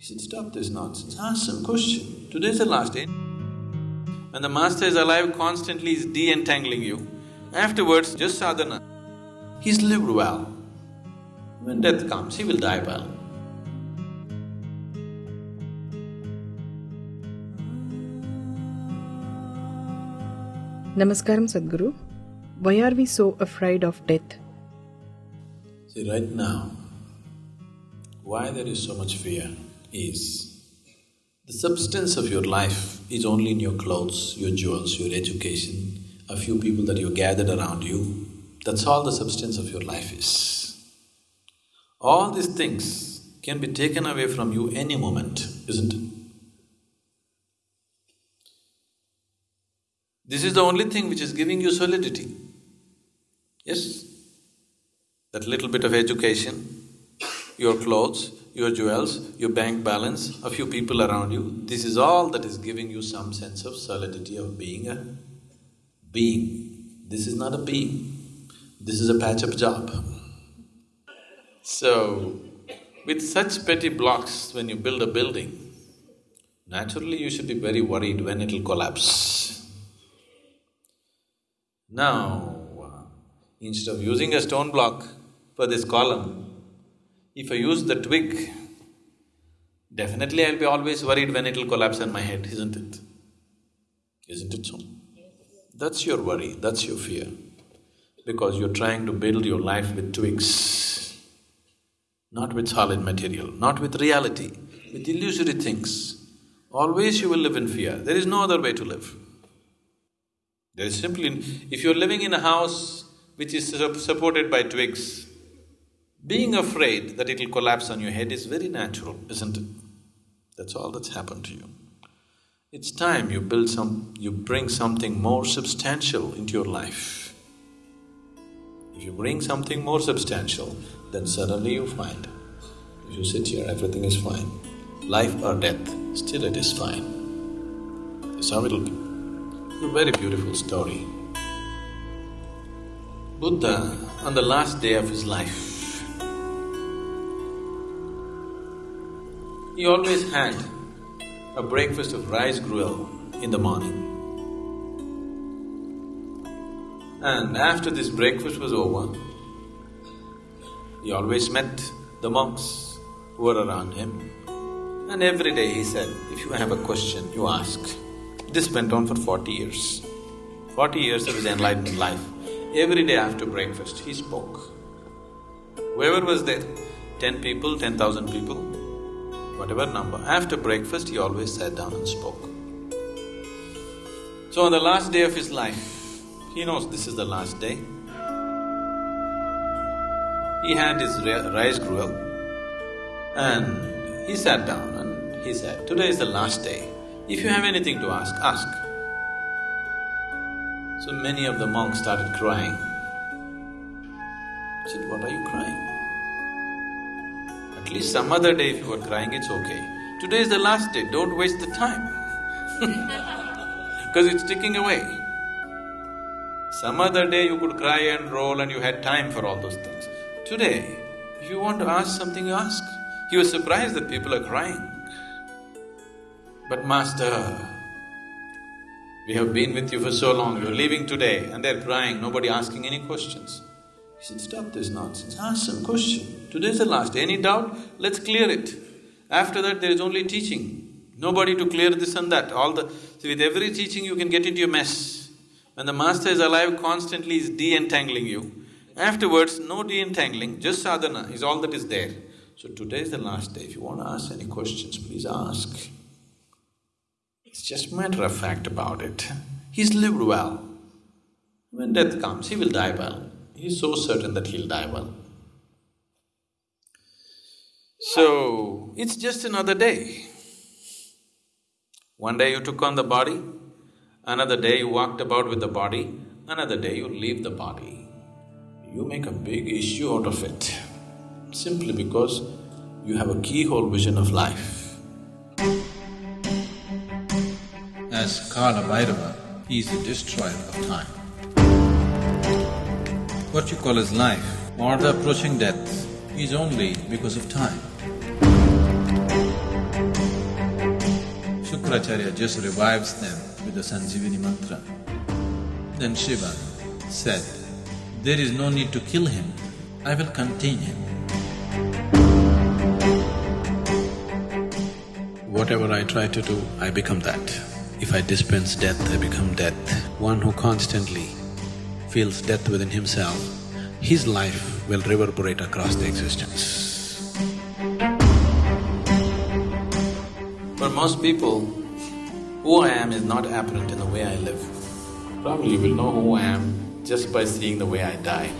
He said, stop this nonsense, ask some question. Today's the last day. When the master is alive, constantly is de-entangling you. Afterwards, just sadhana. He's lived well. When death comes, he will die well. Namaskaram Sadhguru. Why are we so afraid of death? See, right now, why there is so much fear is the substance of your life is only in your clothes, your jewels, your education, a few people that you gathered around you. That's all the substance of your life is. All these things can be taken away from you any moment, isn't it? This is the only thing which is giving you solidity. Yes? That little bit of education, your clothes, your jewels, your bank balance, a few people around you, this is all that is giving you some sense of solidity of being a being. This is not a being, this is a patch-up job. So, with such petty blocks, when you build a building, naturally you should be very worried when it'll collapse. Now, uh, instead of using a stone block for this column, if I use the twig, definitely I'll be always worried when it'll collapse on my head, isn't it? Isn't it so? That's your worry, that's your fear, because you're trying to build your life with twigs, not with solid material, not with reality, with illusory things. Always you will live in fear, there is no other way to live. There is simply… if you're living in a house which is supported by twigs, being afraid that it'll collapse on your head is very natural, isn't it? That's all that's happened to you. It's time you build some… you bring something more substantial into your life. If you bring something more substantial, then suddenly you find, if you sit here, everything is fine. Life or death, still it is fine. That's how it'll be. A very beautiful story. Buddha, on the last day of his life, he always had a breakfast of rice gruel in the morning. And after this breakfast was over, he always met the monks who were around him. And every day he said, if you have a question, you ask. This went on for forty years. Forty years of his enlightened life. Every day after breakfast, he spoke. Whoever was there, ten people, ten thousand people, whatever number, after breakfast he always sat down and spoke. So on the last day of his life, he knows this is the last day. He had his rice gruel and he sat down and he said, today is the last day. If you have anything to ask, ask. So many of the monks started crying. I said, what are you crying? At least some other day if you are crying, it's okay. Today is the last day, don't waste the time because it's ticking away. Some other day you could cry and roll and you had time for all those things. Today, you want to ask something, you ask. You was surprised that people are crying. But master, we have been with you for so long, you're leaving today and they're crying, nobody asking any questions. He said, stop this nonsense, ask some question. Today's the last. Any doubt? Let's clear it. After that, there is only teaching. Nobody to clear this and that. All the… With every teaching you can get into a mess. When the master is alive, constantly is de-entangling you. Afterwards, no de-entangling, just sadhana is all that is there. So today is the last day. If you want to ask any questions, please ask. It's just matter of fact about it. He's lived well. When death comes, he will die well. He's so certain that he'll die well. So, it's just another day. One day you took on the body, another day you walked about with the body, another day you leave the body. You make a big issue out of it, simply because you have a keyhole vision of life. As Kala Bhairava, he is the destroyer of time. What you call as life or the approaching death is only because of time. Shankaracharya just revives them with the Sanjivini mantra. Then Shiva said, there is no need to kill him, I will contain him. Whatever I try to do, I become that. If I dispense death, I become death. One who constantly feels death within himself, his life will reverberate across the existence. For most people, who I am is not apparent in the way I live. Probably you will know who I am just by seeing the way I die.